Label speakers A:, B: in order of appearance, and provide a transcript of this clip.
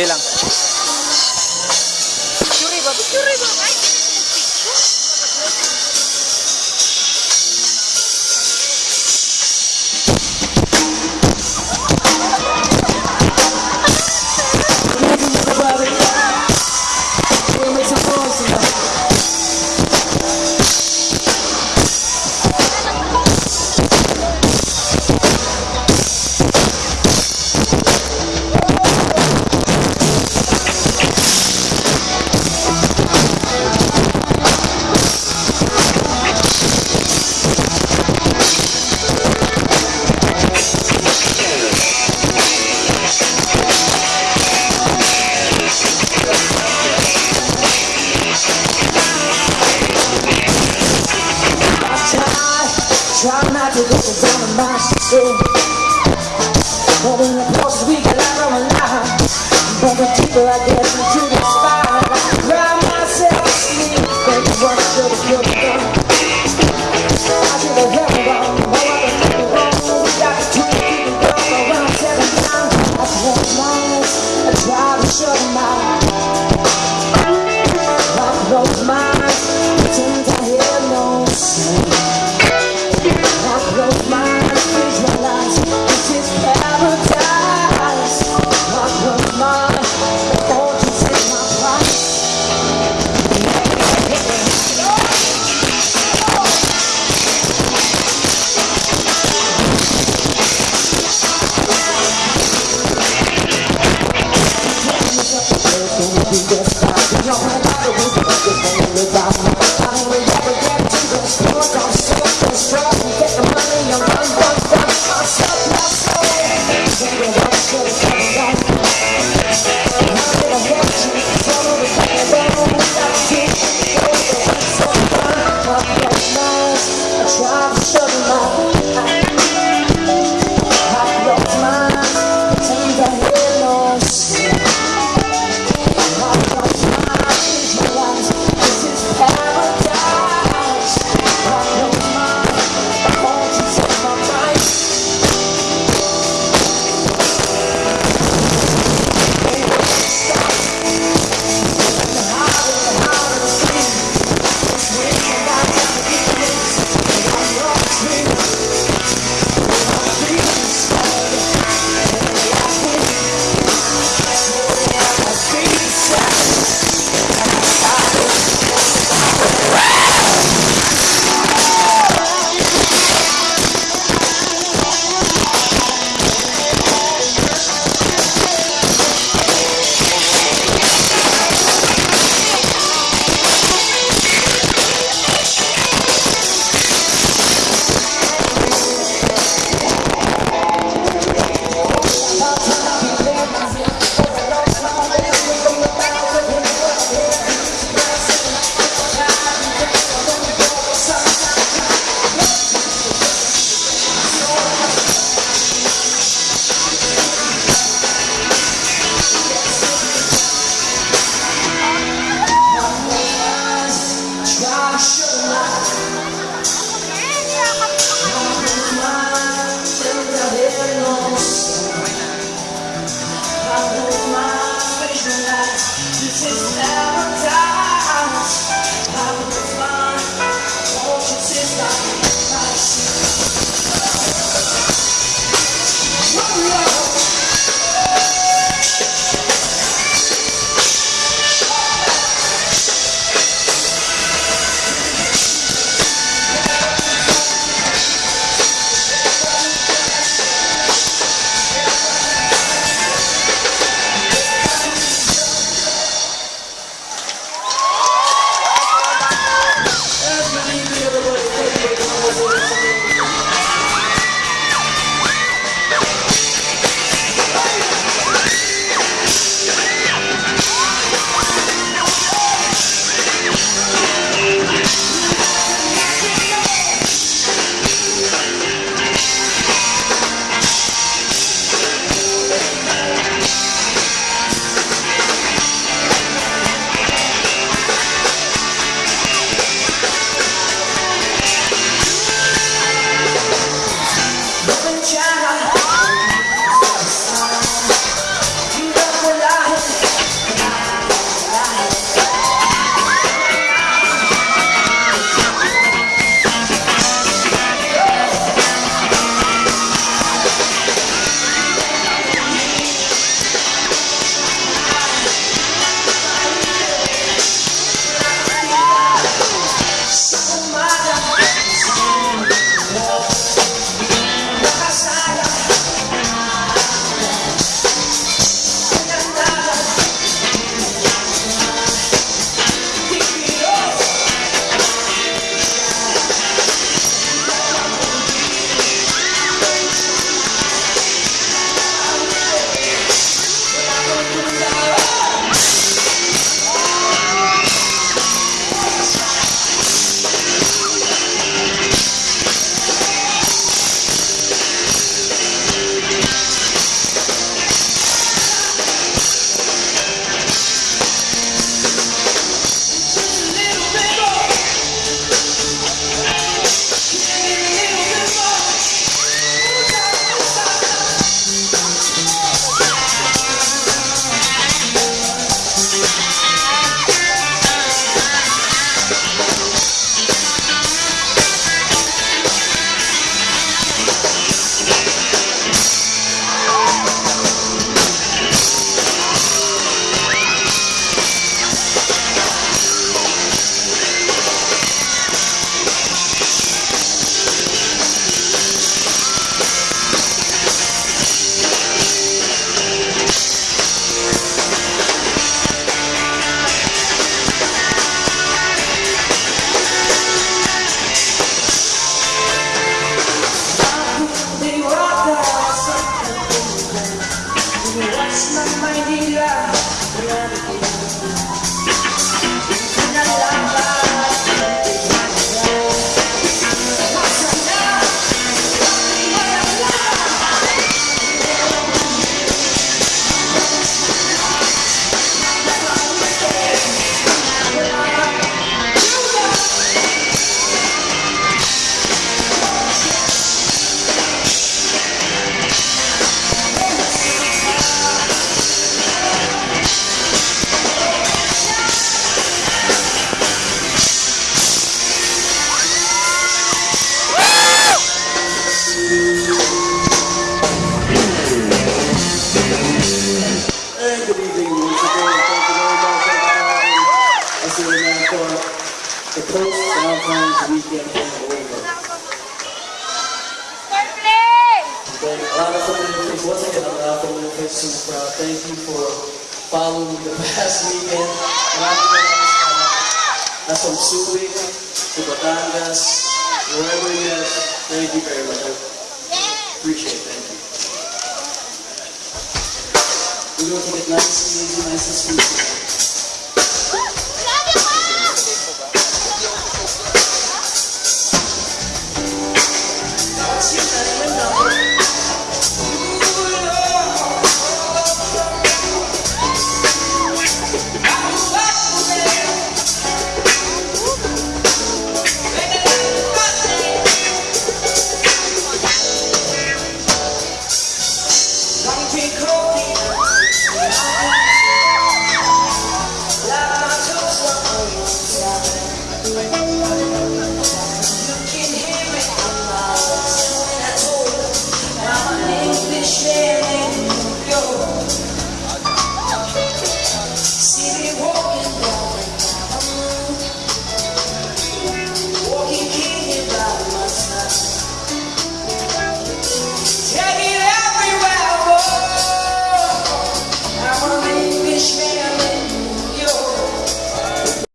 A: Dali lang.
B: Picture ba? Picture ba?
C: Shit. But in the process we get of line. But the deeper I get into the spine, I cry myself to sleep. Baby, what should have done? I should have held on. No other thing wrong. We got to two people gone around. I my. I try to.
A: For the post Valentine's weekend hangover.
B: Birthday!
A: Okay, a lot of familiar faces. Once again, a lot of crowd. Uh, thank you for following the past weekend. Maraming maraming salamat. That's from Subic to Batangas, wherever it is. Thank you very much. Appreciate it. Thank you. We're going to take nice and easy, nice and sweet.